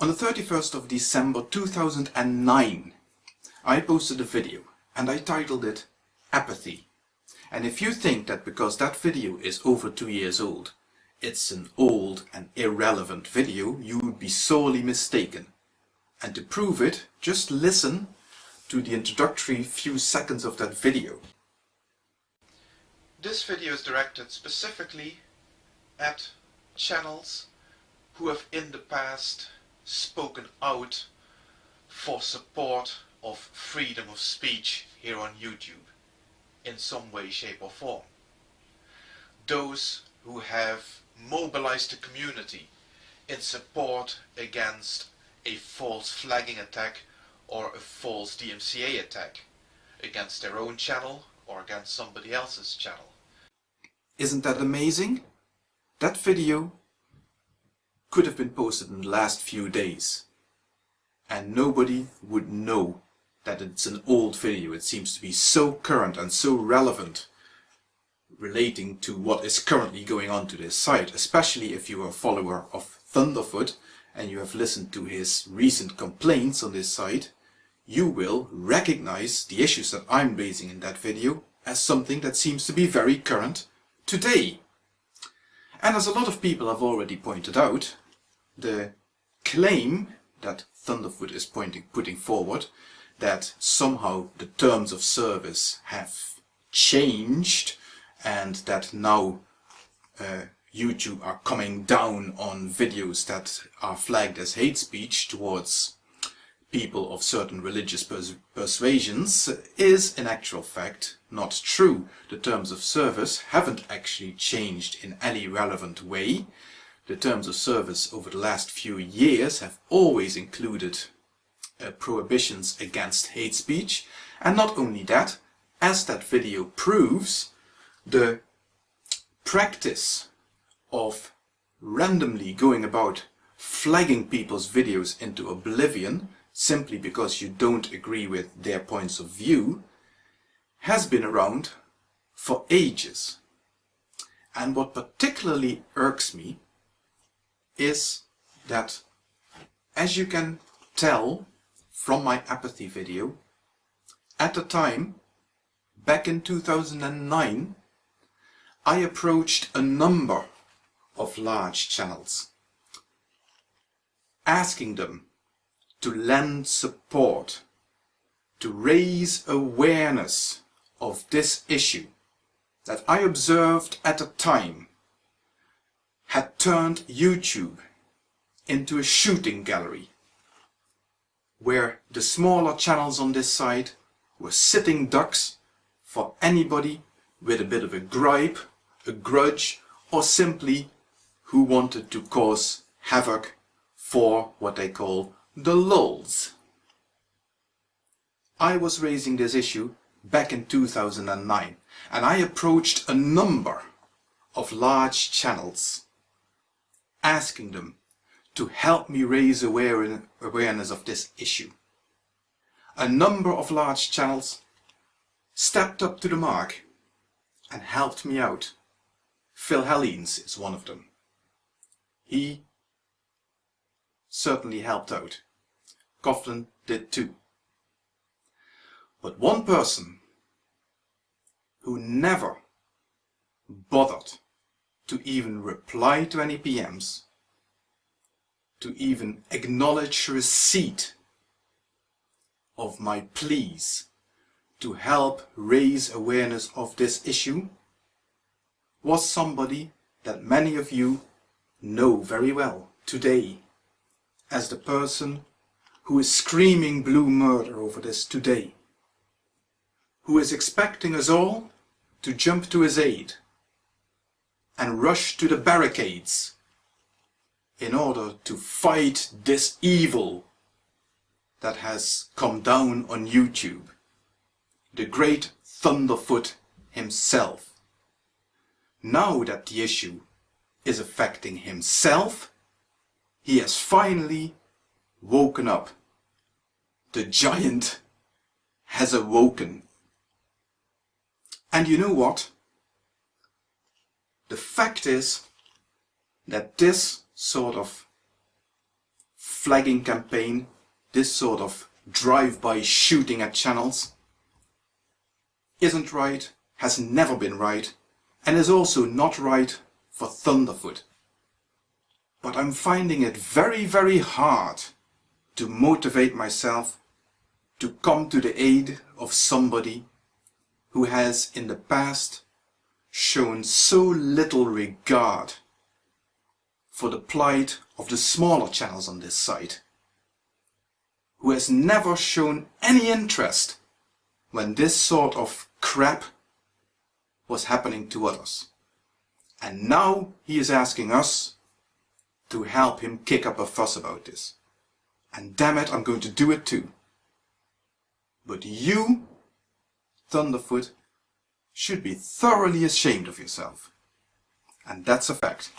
On the 31st of December 2009, I posted a video and I titled it Apathy. And if you think that because that video is over two years old, it's an old and irrelevant video, you would be sorely mistaken. And to prove it, just listen to the introductory few seconds of that video. This video is directed specifically at channels who have in the past spoken out for support of freedom of speech here on YouTube in some way, shape or form. Those who have mobilized the community in support against a false flagging attack or a false DMCA attack against their own channel or against somebody else's channel. Isn't that amazing? That video could have been posted in the last few days and nobody would know that it's an old video. It seems to be so current and so relevant relating to what is currently going on to this site, especially if you are a follower of Thunderfoot and you have listened to his recent complaints on this site, you will recognize the issues that I'm raising in that video as something that seems to be very current today. And as a lot of people have already pointed out, the claim that Thunderfoot is pointing, putting forward that somehow the terms of service have changed and that now uh, YouTube are coming down on videos that are flagged as hate speech towards people of certain religious pers persuasions is in actual fact not true. The terms of service haven't actually changed in any relevant way. The terms of service over the last few years have always included uh, prohibitions against hate speech and not only that, as that video proves, the practice of randomly going about flagging people's videos into oblivion simply because you don't agree with their points of view has been around for ages. And what particularly irks me is that, as you can tell from my apathy video, at the time, back in 2009, I approached a number of large channels, asking them to lend support, to raise awareness of this issue that I observed at the time had turned YouTube into a shooting gallery where the smaller channels on this side were sitting ducks for anybody with a bit of a gripe, a grudge or simply who wanted to cause havoc for what they call the lulz. I was raising this issue back in 2009 and I approached a number of large channels asking them to help me raise awareness of this issue. A number of large channels stepped up to the mark and helped me out. Phil Hellenes is one of them. He certainly helped out. Coughlan did too. But one person who never bothered to even reply to any PMs, to even acknowledge receipt of my pleas to help raise awareness of this issue, was somebody that many of you know very well today as the person who is screaming blue murder over this today, who is expecting us all to jump to his aid and rush to the barricades in order to fight this evil that has come down on YouTube, the great Thunderfoot himself. Now that the issue is affecting himself, he has finally woken up. The giant has awoken. And you know what? The fact is that this sort of flagging campaign, this sort of drive-by shooting at channels, isn't right, has never been right, and is also not right for Thunderfoot. But I'm finding it very, very hard to motivate myself to come to the aid of somebody who has in the past shown so little regard for the plight of the smaller channels on this site, who has never shown any interest when this sort of crap was happening to others. And now he is asking us to help him kick up a fuss about this. And damn it, I'm going to do it too. But you, Thunderfoot, should be thoroughly ashamed of yourself. And that's a fact.